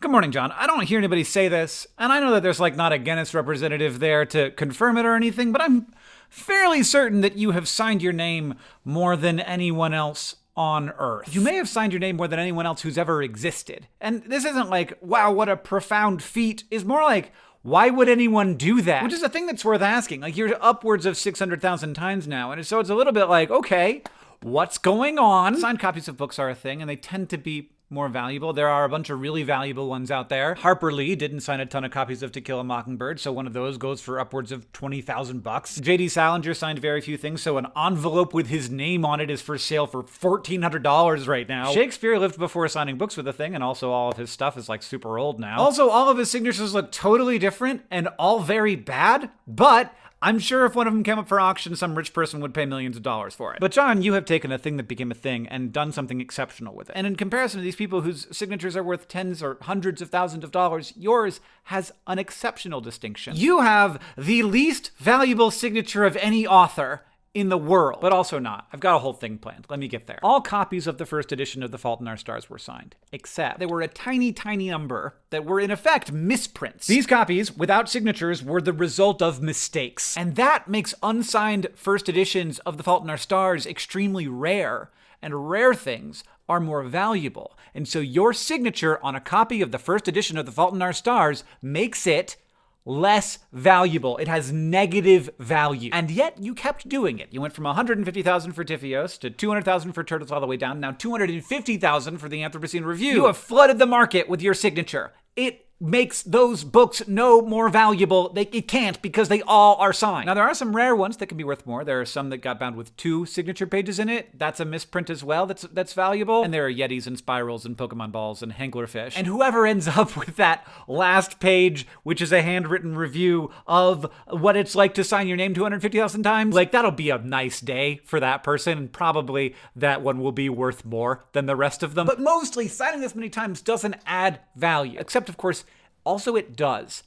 Good morning, John. I don't hear anybody say this, and I know that there's like not a Guinness representative there to confirm it or anything, but I'm fairly certain that you have signed your name more than anyone else on Earth. You may have signed your name more than anyone else who's ever existed. And this isn't like, wow, what a profound feat. Is more like, why would anyone do that? Which is a thing that's worth asking. Like, you're upwards of 600,000 times now, and so it's a little bit like, okay, what's going on? Signed copies of books are a thing, and they tend to be more valuable. There are a bunch of really valuable ones out there. Harper Lee didn't sign a ton of copies of To Kill a Mockingbird, so one of those goes for upwards of 20,000 bucks. J.D. Salinger signed very few things, so an envelope with his name on it is for sale for $1,400 right now. Shakespeare lived before signing books with a thing, and also all of his stuff is like super old now. Also, all of his signatures look totally different and all very bad, but I'm sure if one of them came up for auction, some rich person would pay millions of dollars for it. But John, you have taken a thing that became a thing and done something exceptional with it. And in comparison to these people whose signatures are worth tens or hundreds of thousands of dollars, yours has an exceptional distinction. You have the least valuable signature of any author in the world, but also not. I've got a whole thing planned. Let me get there. All copies of the first edition of The Fault in Our Stars were signed, except there were a tiny, tiny number that were in effect misprints. These copies, without signatures, were the result of mistakes. And that makes unsigned first editions of The Fault in Our Stars extremely rare, and rare things are more valuable. And so your signature on a copy of the first edition of The Fault in Our Stars makes it less valuable. It has negative value. And yet you kept doing it. You went from 150,000 for TFIOS to 200,000 for Turtles All the Way Down, now 250,000 for the Anthropocene Reviewed. You have flooded the market with your signature. It makes those books no more valuable. They, it can't because they all are signed. Now, there are some rare ones that can be worth more. There are some that got bound with two signature pages in it. That's a misprint as well that's, that's valuable. And there are Yetis and Spirals and Pokemon Balls and Hanglerfish. And whoever ends up with that last page, which is a handwritten review of what it's like to sign your name 250,000 times, like that'll be a nice day for that person. And probably that one will be worth more than the rest of them. But mostly, signing this many times doesn't add value. Except, of course, also, it does.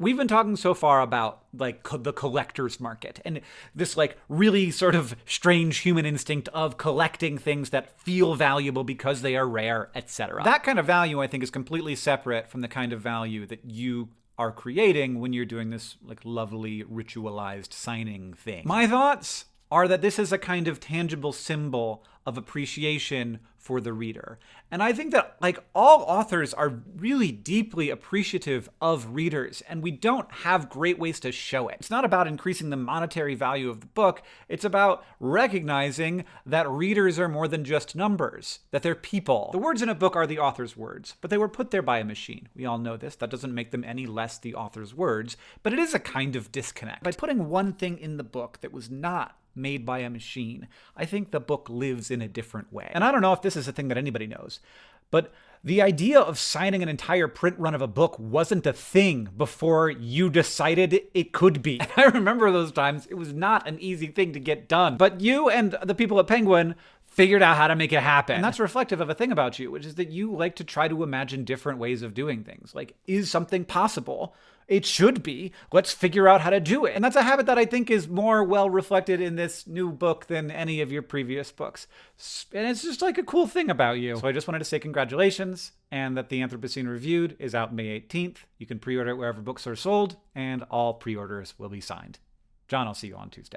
We've been talking so far about like co- the collector's market and this like really sort of strange human instinct of collecting things that feel valuable because they are rare, etc. That kind of value I think is completely separate from the kind of value that you are creating when you're doing this like lovely ritualized signing thing. My thoughts are that this is a kind of tangible symbol of appreciation for the reader. And I think that like all authors are really deeply appreciative of readers and we don't have great ways to show it. It's not about increasing the monetary value of the book, it's about recognizing that readers are more than just numbers, that they're people. The words in a book are the author's words, but they were put there by a machine. We all know this. That doesn't make them any less the author's words, but it is a kind of disconnect. By putting one thing in the book that was not made by a machine. I think the book lives in a different way. And I don't know if this is a thing that anybody knows, but the idea of signing an entire print run of a book wasn't a thing before you decided it could be. And I remember those times. It was not an easy thing to get done. But you and the people at Penguin figured out how to make it happen. And that's reflective of a thing about you, which is that you like to try to imagine different ways of doing things. Like, is something possible? It should be. Let's figure out how to do it. And that's a habit that I think is more well reflected in this new book than any of your previous books. And it's just like a cool thing about you. So I just wanted to say congratulations and that the Anthropocene Reviewed is out May 18th. You can pre order it wherever books are sold, and all pre orders will be signed. John, I'll see you on Tuesday.